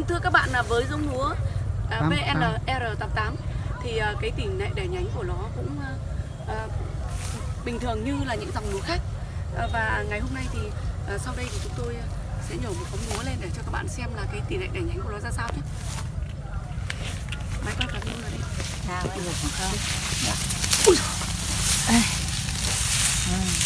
Vâng, thưa các bạn là với giống lúa à, VNR88 thì à, cái tỉ lệ đẻ nhánh của nó cũng à, à, bình thường như là những dòng lúa khác và ngày hôm nay thì sau đây thì chúng tôi sẽ nhổ một phóng lúa lên để cho các bạn xem là cái tỉ lệ đẻ nhánh của nó ra sao chứ Máy quay cảm ơn rồi đấy. Nào, anh được dạ. ừ,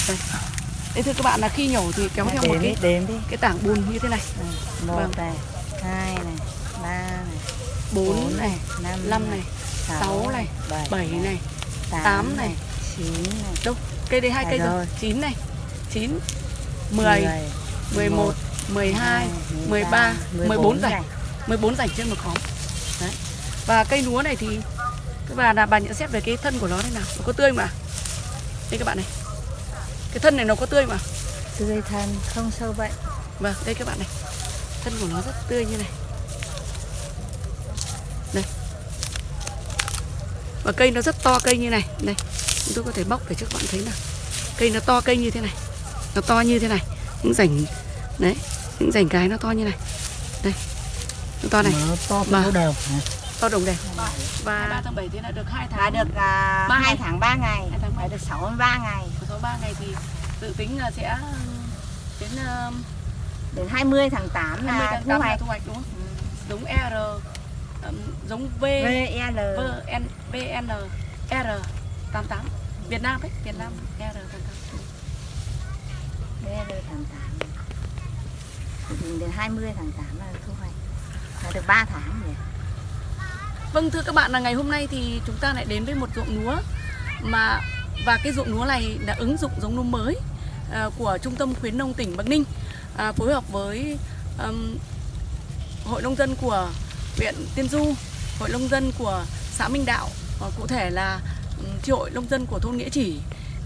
Đây. Thưa các bạn là khi nhổ thì kéo theo một cái đếm đi. cái tảng bùn như thế này. Ừ, một vâng. đây. 2 này, 3 này, 4, 4 này, 5, 5 này, 6, 6 này, 7, 7 này, 8, 8 này, 9 này. Đâu, cây đây hai cây rồi. rồi. 9 này, 9, 10, 10 11, 12, 13, 14 rảnh. 14 rảnh trên một khóm. Đấy. Và cây lúa này thì các bà là bà nhận xét về cái thân của nó thế nào? Nó có tươi mà. Đây các bạn này. Cái thân này nó có tươi mà. Tươi thân, không sâu bệnh. Vâng, đây các bạn này. Thân của nó rất tươi như này. Đây. Và cây nó rất to cây như này. Đây. Chúng tôi có thể bóc để cho các bạn thấy nào. Cây nó to cây như thế này. Nó to như thế này. Những rảnh đấy, những rảnh cái nó to như này. Đây. Nó to này, nó to to đều to đồng đều. Và 3 tháng 7 thì là được 2 Đã tháng. được Ba uh, ngày. 2 tháng 3 ngày, Hai tháng ba. phải được 63 ngày. Sau 3 ngày thì dự tính là sẽ đến uh, Đến 20 tháng 8 20 là tháng thu 8 là hoạch. thu hoạch đúng không? Ừ. Giống R um, giống V VL, VN VN R88 Việt Nam đấy, Việt Nam R88. VL tháng 8. Thì đến 20 tháng 8 là thu hoạch. Là được 3 tháng nhỉ? Vâng thưa các bạn là ngày hôm nay thì chúng ta lại đến với một ruộng lúa mà và cái ruộng lúa này đã ứng dụng giống lúa mới à, của Trung tâm khuyến nông tỉnh Bắc Ninh à, phối hợp với ừm, Hội nông dân của huyện Tiên Du, Hội nông dân của xã Minh Đạo, ờ, cụ thể là chi hội nông dân của thôn Nghĩa Chỉ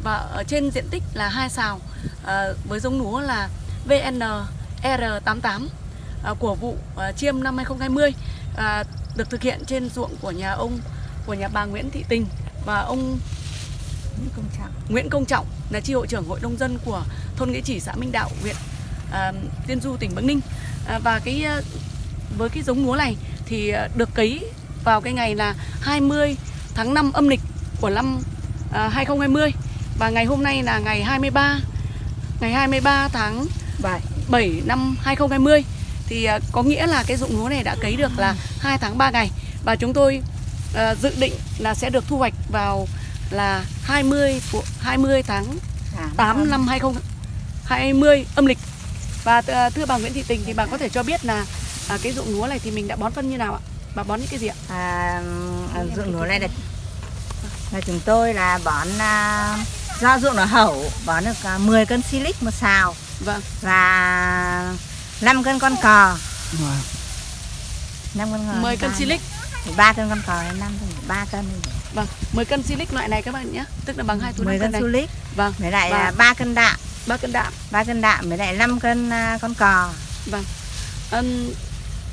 và ở trên diện tích là hai sào à, với giống lúa là VN R88 à, của vụ à, chiêm năm 2020 à, được thực hiện trên ruộng của nhà ông của nhà bà Nguyễn Thị Tình và ông Những công trọng. Nguyễn Công Trọng là chi hội trưởng hội nông dân của thôn Nghĩa Chỉ xã Minh Đạo huyện à, Tiên Du tỉnh Bắc Ninh. À, và cái à, với cái giống lúa này thì à, được cấy vào cái ngày là 20 tháng 5 âm lịch của năm à, 2020 và ngày hôm nay là ngày 23 ngày 23 tháng 7. 7 năm 2020 thì à, có nghĩa là cái dụng lúa này đã cấy được là 2 tháng 3 ngày. Và chúng tôi à, dự định là sẽ được thu hoạch vào là 20 của 20 tháng 8 năm. 2020 âm lịch. Và à, thưa bà Nguyễn Thị Tình thì bà có thể cho biết là à, cái dụng lúa này thì mình đã bón phân như nào ạ? Bà bón những cái gì ạ? à, à, ruộng lúa này là là chúng tôi là bón à, do ruộng nó hậu bón được à, 10 cân silic một xào. Vâng, và 5 cân con cò. Mà 5 cân con 10 cân silic. 3 cân con cò 5 cân 3 cân. Vâng, 10 cân silic loại này các bạn nhé, tức là bằng hai túi 10 5 cân cân này. silic. Vâng, với lại Và- à, 3 cân đạm 3 cân đạm. 3 cân đạm với lại 5 cân à, con cò Vâng. Ừm,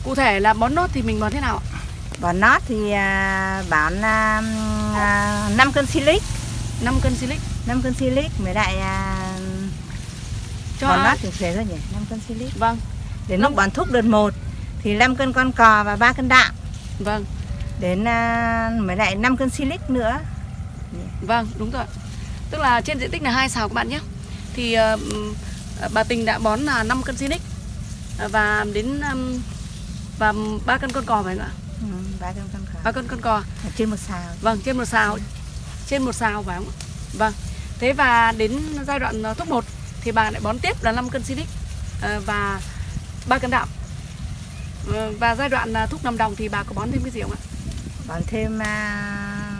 cụ thể là bón nốt thì mình bón thế nào ạ? bón nót thì à, bón à, à, 5 cân silic 5 cân silic 5 cân silic với lại à, cho bón nót thì thế rồi nhỉ 5 cân silic Vâng, đến Năm- lúc bón thúc đợt 1 thì 5 cân con cò và 3 cân đạm vâng, đến à, mới lại 5 cân silic nữa vâng, đúng rồi. Tức là trên diện tích là hai xào các bạn nhé. Thì ờ, bà Tình đã bón là 5 cân silic ờ, và đến và 3 cân con cò phải không ạ? ừ, 3 cân con cò 3 cân con cò. Trên một xào Vâng, trên một xào. Trên một xào phải không ạ? Vâng. Thế và đến giai đoạn ờ, thúc 1 thì bà lại bón tiếp là 5 cân silic ờ, và 3 cân đạm. Ờ, Và giai đoạn thúc nằm đồng thì bà có bón thêm cái gì không ạ? bón thêm à,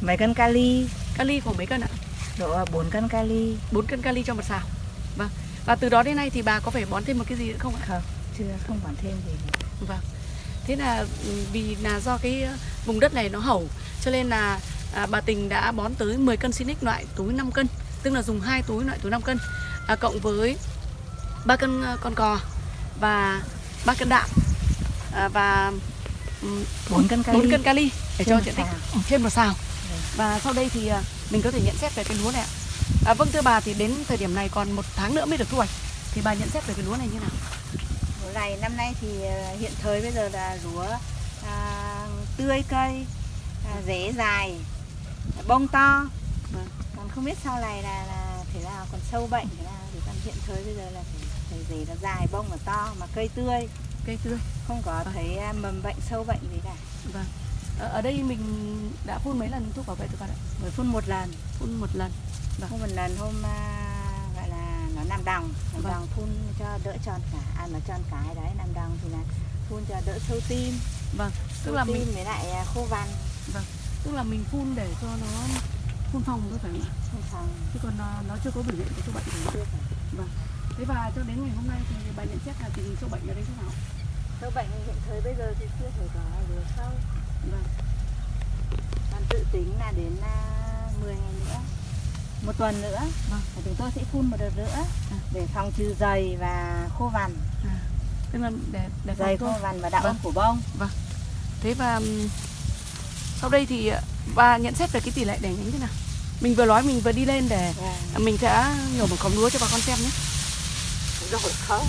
mấy cân kali Kali khoảng mấy cân ạ? Độ 4 cân kali 4 cân kali cho một xào. Vâng. Và từ đó đến nay thì bà có phải bón thêm một cái gì nữa không ạ? không chưa không bón thêm gì nữa. Vâng. Thế là ừ, vì là do cái ờ, vùng đất này nó hậu cho nên là à, bà Tình đã bón tới 10 cân Sinic loại túi 5 cân, tức là dùng hai túi loại túi 5 cân à, cộng với 3 cân ờ, con cò và 3 cân đạm à, và ừm, 4 cân kali 4 cân kali để Trên cho diện tích trên một xào. Và sau đây thì à, mình có thể nhận xét về cái lúa này ạ. À, vâng thưa bà thì đến thời điểm này còn một tháng nữa mới được thu hoạch. Thì bà nhận xét về cái lúa này như nào? lúa này năm nay thì ờ, hiện thời bây giờ là lúa à, tươi cây à, rễ dài bông to Vâng. còn không biết sau này là, là thế nào còn sâu bệnh thế nào thì còn hiện thời bây giờ là phải, rễ nó dài bông nó to mà cây tươi cây tươi không có Vâng. thấy à, mầm bệnh sâu bệnh gì cả vâng ở, ở đây mình đã phun mấy lần thuốc bảo vệ thực vật ạ? Mới phun một lần. Phun một lần. Vâng. phun một lần hôm à, gọi là nó nằm đồng nằm Vâng. đồng phun cho đỡ tròn cả à nó tròn cái đấy nằm đồng thì là phun cho đỡ sâu tim. Vâng tức sâu là tim mình với lại à, khô vằn. Tức là mình phun để cho nó phun phòng thôi phải không ạ? Phòng. Chứ còn nó, nó chưa có biểu hiện của sâu bệnh gì chưa phải. Thế và cho đến ngày hôm nay thì bà nhận xét là tình hình sâu bệnh ở đây thế nào? Sâu bệnh hiện thời bây giờ thì chưa thể có được sâu vâng. Còn tự tính là đến à, 10 ngày nữa. Một tuần nữa. Vâng. và chúng tôi sẽ phun một đợt nữa để phòng trừ dày và khô vằn. Tức là để để dày khô vằn và đạo Vâng. của bông. Thế và sau đây thì ờ, bà nhận xét về cái tỷ lệ đẻ nhánh thế nào? Mình vừa nói mình vừa đi lên để và mình sẽ nhổ một khóm lúa cho bà con xem nhé. Rồi không.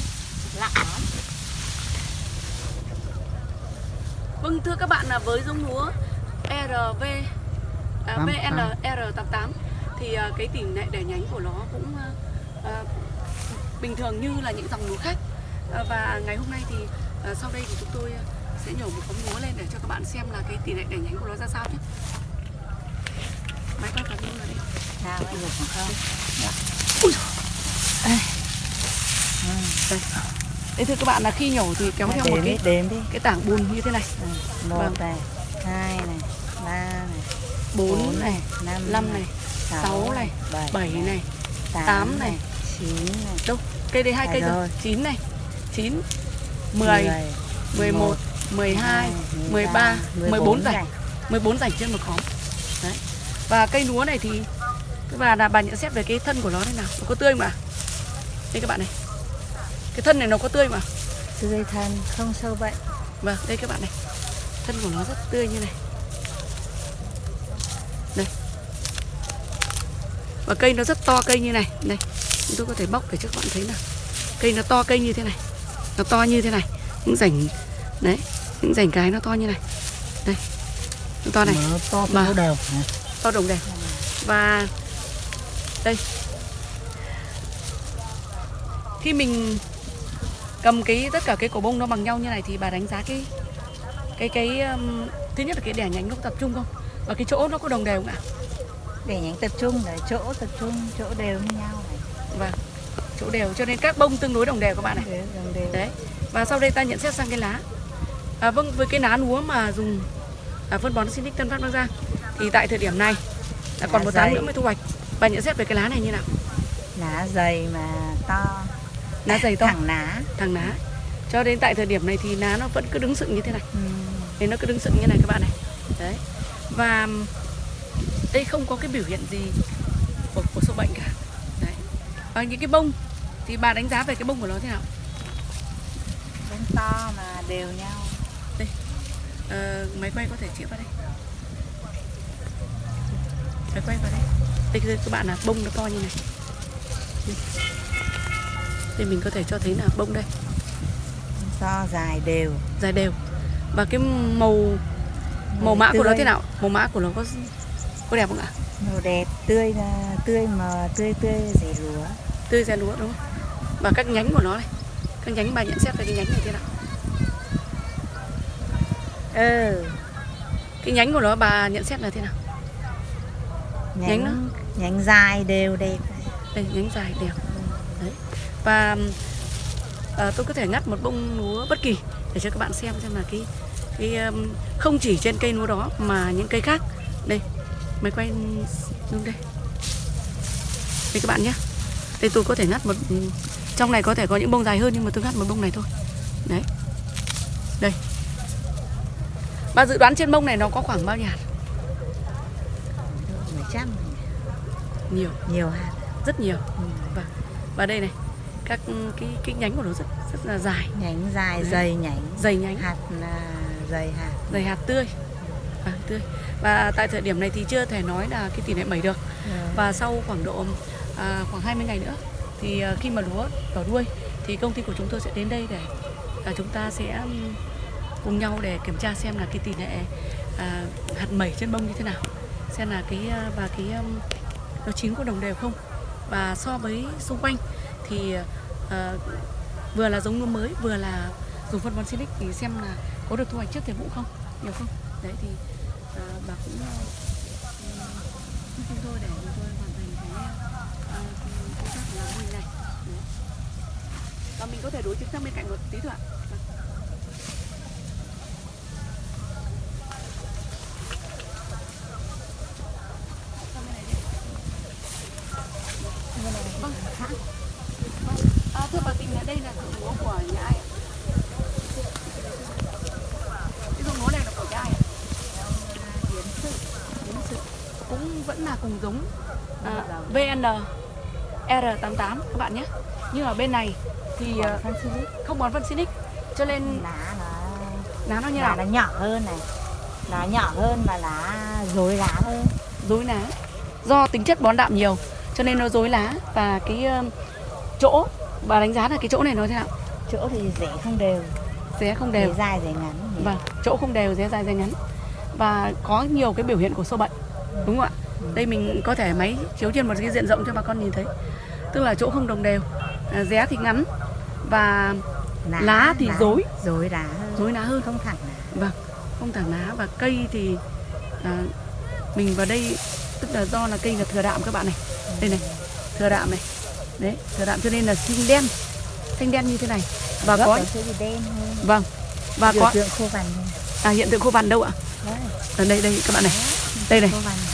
Lặng lắm Vâng thưa các bạn là với giống lúa RV à, Tám- VNR88 thì à, cái tỷ lệ đẻ nhánh của nó cũng à, à, bình thường như là những dòng lúa khác à, và ngày hôm nay thì à, sau đây thì chúng tôi sẽ nhổ một khóm lúa lên để cho các bạn xem là cái tỷ lệ đẻ nhánh của nó ra sao nhé. Máy quay cả luôn rồi đi. sao anh được không Ui dồi. ừ. Đây. Đây thưa các bạn là khi nhổ thì kéo theo một đếm đi cái đếm đi cái tảng bùn như thế này, Ừ, một Vâng. này hai này ba này 4 này, năm 5 này, 6 này, 7 này, tám này. chín này đâu? Cây đây hai cây rồi. 9 này, 9 10 11, 12, 13, 14 rảnh 14 rảnh trên một khóm Đấy. Và cây lúa này thì Và là bà nhận xét về cái thân của nó thế nào Nó có tươi mà Đây các bạn này Cái thân này nó có tươi mà. Tươi thân không sâu bệnh. Vâng đây các bạn này. Thân của nó rất tươi như này. Đây Và cây nó rất to cây như này. Đây Chúng tôi có thể bóc để cho các bạn thấy nào. Cây nó to cây như thế này. Nó to như thế này. Những rảnh Đấy Những rảnh cái nó to như này. Đây Nó to này. Nó to Mà- to đều to đồng đều và đây. Khi mình cầm cái tất cả cái cổ bông nó bằng nhau như này thì bà đánh giá cái cái cái um, thứ nhất là cái đẻ nhánh nó có tập trung không? Và cái chỗ nó có đồng đều không ạ? Để nhánh tập trung để chỗ tập trung chỗ đều như nhau này. Và chỗ đều cho nên các bông tương đối đồng đều các bạn này. Đồng đều. Đấy và sau đây ta nhận xét sang cái lá. À, vâng với cái lá lúa mà dùng à, phân bón Sinic Tân Phát Bắc Giang thì tại thời điểm này là còn Lá một tháng nữa mới thu hoạch. Bà nhận xét về cái lá này như nào? Lá dày mà to lá dày to. Thẳng lá thằng ná. Cho đến tại thời điểm này thì ná nó vẫn cứ đứng sựng như thế này. Ừ. thì nó cứ đứng sựng như này các bạn này. Đấy. Và đây không có cái biểu hiện gì của, của sâu bệnh cả. Đấy. Và những cái bông thì bà đánh giá về cái bông của nó thế nào? Bông to mà đều nhau. Ờ, máy quay có thể chĩa vào đây. Máy quay vào đây. Đây các bạn là bông nó to như này thì mình có thể cho thấy là bông đây. To dài đều. Dài đều. Và cái màu màu mã của nó thế nào? Màu mã của nó có có đẹp không ạ? Màu đẹp tươi tươi mà tươi tươi rẻ lúa. Tươi ra lúa đúng không? Và các nhánh của nó này. Các nhánh bà nhận xét về cái nhánh này thế nào? Ừ cái nhánh của nó bà nhận xét là thế nào? Nhánh nhánh nhánh dài đều đẹp. Đây nhánh dài đấy và ờ, tôi có thể ngắt một bông lúa bất kỳ để cho các bạn xem xem là cái cái um, không chỉ trên cây lúa đó mà những cây khác. Đây máy quay xuống đây. Đây các bạn nhé. Đây tôi có thể ngắt một trong này có thể có những bông dài hơn nhưng mà tôi ngắt một bông này thôi. Đấy. Đây. Bà dự đoán trên bông này nó có khoảng bao nhiêu hạt? Trăm. Nhiều. Nhiều hạt. Rất nhiều. Ừ. và và đây này các cái cái nhánh của nó rất rất là dài. Nhánh dài Đấy. dày nhánh. Dày nhánh. Hạt là dày hạt. Dày hạt tươi. Và tươi. Và tại thời điểm này thì chưa thể nói là cái tỷ lệ mẩy được. Rồi. và sau khoảng độ à, khoảng 20 ngày nữa thì à, khi mà lúa đỏ đuôi thì công ty của chúng tôi sẽ đến đây để à, chúng ta sẽ ừm, cùng nhau để kiểm tra xem là cái tỷ lệ à, hạt mẩy trên bông như thế nào. Xem là cái à, và cái um, nó chín có đồng đều không. Và so với xung quanh thì uh, vừa là giống lúa mới vừa là dùng phân bón Silic thì xem là có được thu hoạch trước thời vụ không nhiều không? Đấy thì uh, bà cũng ờ, giúp chúng tôi để chúng tôi hoàn thành cái công tác làm mô hình này. Đấy. và mình có thể đối chứng sang bên cạnh một tí thôi ạ Vâng. Sang bên này đi. Vâng. Vâng. À, thưa bà Tình là đây là ruộng lúa của nhà ai ạ? Cái ruộng lúa này là của nhà ai ạ? Yến Sự. Yến Sự. Cũng vẫn là cùng giống à, VN R88 các bạn nhé. Nhưng ở bên này thì silic không bón phân Sinic cho nên lá nó lá nó như lá nào? nó nhỏ hơn này lá nhỏ hơn và lá rối lá hơn Rối lá. Do tính chất bón đạm nhiều cho nên nó rối lá và cái um, chỗ bà đánh giá là cái chỗ này nó thế nào? chỗ thì rễ không đều Ré không rễ đều. dài rễ ngắn? Vâng, chỗ không đều, ré dài, ré ngắn Và có nhiều cái biểu hiện của sâu bệnh Đúng không ạ? Đây mình có thể máy chiếu trên một cái diện rộng cho bà con nhìn thấy. Tức là chỗ không đồng đều. À, Ré thì ngắn Và lá thì rối. rối lá hơn. Rối lá hơn. Không thẳng lá. Vâng, không thẳng lá Và cây thì à, Mình vào đây Tức là do là cây là thừa đạm các bạn này. Đây này, thừa đạm này. Đấy, thừa đạm cho nên là xanh đen. Xanh đen như thế này. Và gốc có, đen vâng Và biểu có, tượng khô vằn. À hiện tượng khô vằn đâu ạ? Ở đây, đây các bạn này Đây này.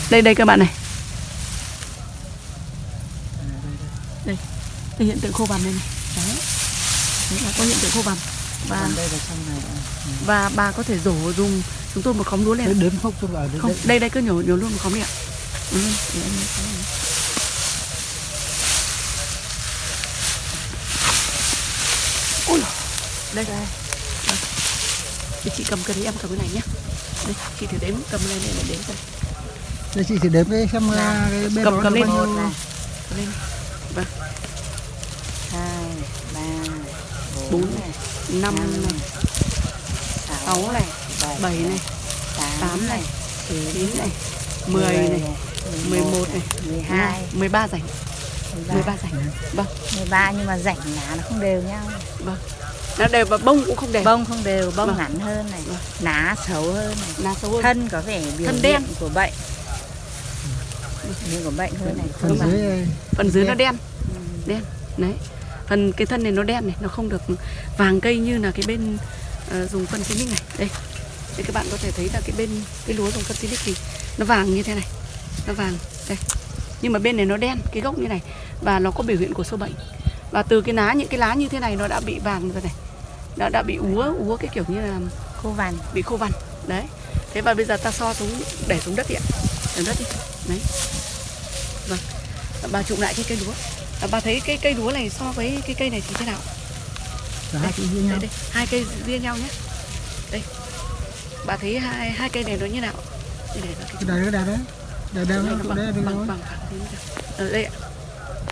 Đây đây các bạn này. Đây. Đây hiện tượng khô vằn đây này. Đấy. Đấy là có hiện tượng khô vằn và là này và bà có thể rổ dùng chúng tôi một khóm lúa lên đến phốc xuống ở không đây. đây cứ nhổ nhổ luôn một khóm đi ạ. Để em cái này. ôi đây. Đây. Thì chị cầm cái đấy em cầm cái này nhé. Đây chị thử đếm cầm lên để đếm coi đây chị thì đếm cái xem là cái bên cầm đó cầm nó lên. bao một nhiêu. Này cầm lên. Vâng. Hai ba bốn này này năm này sáu này bảy này tám này chín này mười này mười một này mười hai. mười ba rảnh. Mười ba. Rảnh. Vâng. Mười ba nhưng mà rảnh lá nó không đều nhau. Vâng. Nó đều và bông cũng không đều. Bông không đều bông Vâng. ngắn hơn này Vâng. lá xấu hơn này. Lá xấu hơn. Thân có vẻ biểu Thân đen. của bệnh nhưng của bệnh hơn này. Phần dưới phần dưới nó đen. đen. Đấy. Phần cái thân này nó đen này nó không được vàng cây như là cái bên ờ, dùng phân xinic này. Đây. Đây các bạn có thể thấy là cái bên cái lúa dùng phân xinic thì nó vàng như thế này. Nó vàng. Đây. Nhưng mà bên này nó đen cái gốc như này. Và nó có biểu hiện của sâu bệnh. Và từ cái lá những cái lá như thế này nó đã bị vàng rồi này. Nó đã bị úa úa cái kiểu như là khô vằn. bị khô vằn. Đấy. Thế và bây giờ ta so xuống để xuống đất đi ạ. Để đất đi đấy. Vâng. Bà chụm lại cái cây lúa. À, bà thấy cái cây lúa này so với cái cây này thì thế nào? Cả hai cái với nhau. đây, đây. hai cây riêng nhau nhé. Đây. Bà thấy hai hai cây này nó như nào? Đây để cái cái đấy đấy đấy Đây, đấy bằng, đấy bằng, bằng, rồi Ở đây. Ạ.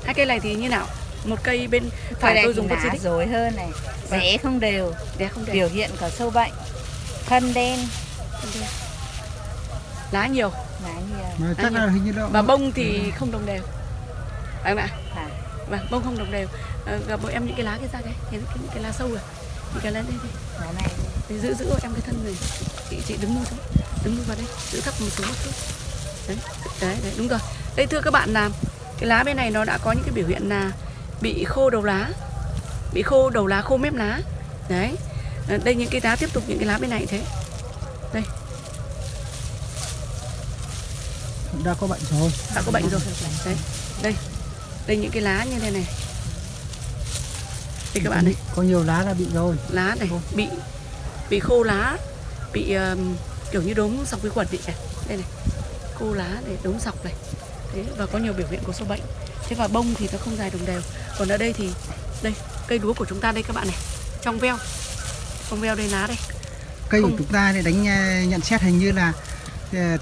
hai cây này thì như nào? Một cây bên phải đây tôi dùng phân rối hơn này. Rễ không đều. Để không để biểu hiện có sâu bệnh thân đen. Lá nhiều mà chắc là hình như đó và bông thì không đồng đều. Phải không ạ? Phải. Vâng bông không đồng đều. À, gặp bọn em những cái lá kia ra cái cái, cái, cái lá sâu rồi những cái lá đây đây lá này. Để giữ giữ em cái thân này chị chị đứng luôn xuống đứng vào đây. Giữ thấp một xuống một chút. Đấy đấy đấy đúng rồi. Đây thưa các bạn là cái lá bên này nó đã có những cái biểu hiện là bị khô đầu lá. Bị khô đầu lá khô mép lá. Đấy. À, đây những cái lá tiếp tục những cái lá bên này thế đã có bệnh rồi. Đã có bệnh rồi. Đấy. Đây. Đây. Những cái lá như thế này. Đây các bạn này. có nhiều lá là bị rồi. Lá này. Bị bị khô lá bị um, kiểu như đốm sọc vi khuẩn vậy này đây này. Khô lá để đốm sọc này. Thế và có nhiều biểu hiện của sâu bệnh. Thế và bông thì nó không dài đồng đều. Còn ở đây thì đây cây lúa của chúng ta đây các bạn này. Trong veo. Trong veo đây lá đây. Cây của Không. chúng ta thì đánh à, nhận xét hình như là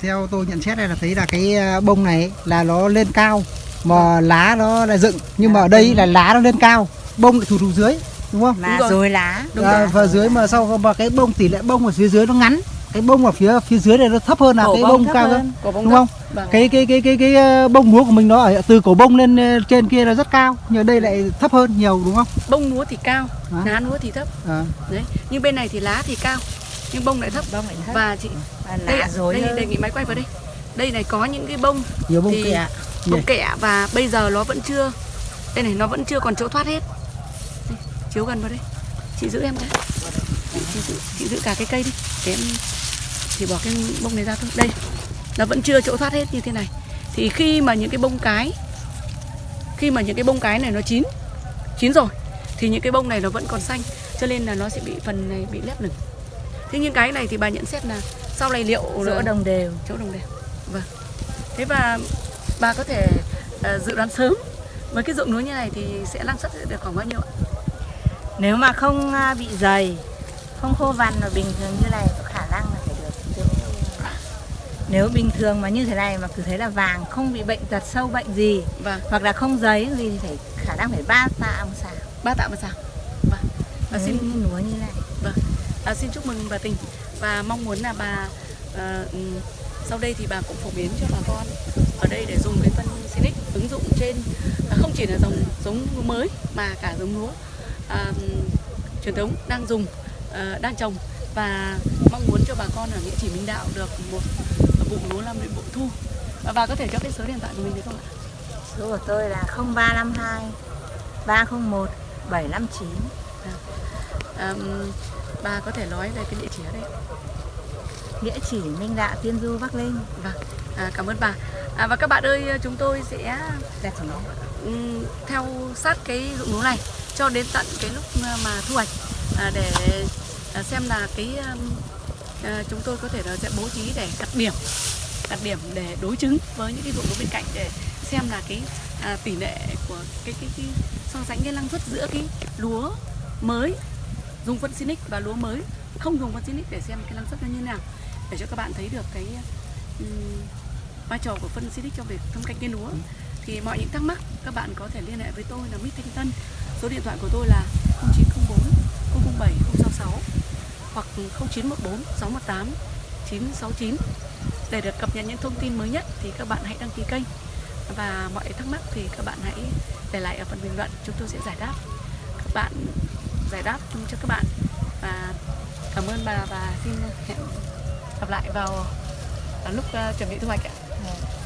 theo tôi nhận xét đây là thấy là cái à, bông này là nó lên cao mà lá nó là dựng. Nhưng mà ở đây là lá nó lên cao bông lại thụt thụt dưới đúng không? Mà rồi. rồi lá. Đúng à, và dưới mà sau mà cái bông tỷ lệ bông ở phía dưới nó ngắn cái bông ở phía phía dưới này nó thấp hơn là Cổ cái bông bông cao hơn. hơn đúng không? Vâng. cái cái cái cái cái ờ, bông lúa của mình nó ở từ cổ bông lên ờ, trên kia là rất cao nhưng đây lại thấp hơn nhiều đúng không? Bông lúa thì cao À. lá lúa thì thấp. À, đấy nhưng bên này thì lá thì cao nhưng bông lại thấp. Bông lại thấp. Và chị và đây lá ạ, rối đây hơn. đề nghị máy quay vào đây. Đây này có những cái bông nhiều bông thì kẹ bông kẹ và bây giờ nó vẫn chưa đây này nó vẫn chưa còn chỗ thoát hết. Đây, chiếu gần vào đây. Chị giữ em cái. Chị giữ, chị giữ cả cái cây đi. Để em chỉ bỏ cái bông này ra thôi. Đây nó vẫn chưa chỗ thoát hết như thế này. Thì khi mà những cái bông cái khi mà những cái bông cái này nó chín chín rồi thì những cái bông này nó vẫn còn xanh. Cho nên là nó sẽ bị phần này bị lép lửng thế nhưng cái này thì bà nhận xét là sau này liệu chỗ đồng đều. Chỗ đồng đều. Vâng. Thế và bà có thể ờ, dự đoán sớm với cái ruộng lúa như này thì sẽ năng suất sẽ được khoảng bao nhiêu ạ? Nếu mà không à, bị dày không khô vằn và bình thường như này có khả năng là phải được nếu bình thường mà như thế này mà cứ thấy là vàng không bị bệnh tật sâu bệnh gì vâng. hoặc là không giấy gì thì phải khả năng phải ba tạ một xào. Ba tạ một sào vâng. Và xin lúa như này. Vâng à, xin chúc mừng bà tình. Và mong muốn là bà ừm, sau đây thì bà cũng phổ biến cho bà con ở đây để dùng cái phân Sinic ứng dụng trên à, không chỉ là dòng giống lúa mới mà cả giống lúa à, truyền thống đang dùng ờ, đang trồng. Và mong muốn cho bà con ở nghĩa chỉ Minh Đạo được một vụ lúa năm đến bội thu. Và bà có thể cho cái số điện thoại của mình được không ạ? số của tôi là 0352 301 759 À, bà có thể nói về cái địa chỉ ở đây. địa chỉ Minh Đạo Tiên Du Bắc Linh Vâng, à, cảm ơn bà. À, và các bạn ơi, chúng tôi sẽ chỉ ừm, theo sát cái ruộng lúa này cho đến tận cái lúc mà thu hoạch à, để à, xem là cái um, à, chúng tôi có thể là sẽ bố trí để đặt điểm đặt điểm để đối chứng với những cái ruộng lúa bên cạnh để xem là cái à, tỷ lệ của cái cái, cái so sánh cái năng suất giữa cái lúa mới dùng phân Sinic và lúa mới. Không dùng phân Sinic để xem cái năng suất nó như thế nào. Để cho các bạn thấy được cái ừm, vai trò của phân Sinic trong việc thâm canh cây lúa. Thì mọi những thắc mắc các bạn có thể liên hệ với tôi là Mít Thanh Tân. Số điện thoại của tôi là 0904 007 066 hoặc 0914 618 969 để được cập nhật những thông tin mới nhất thì các bạn hãy đăng ký kênh. Và mọi thắc mắc thì các bạn hãy để lại ở phần bình luận chúng tôi sẽ giải đáp. Các bạn giải đáp cho các bạn và cảm ơn bà và xin hẹn gặp lại vào, lúc ờ, chuẩn bị thu hoạch ạ. Dạ.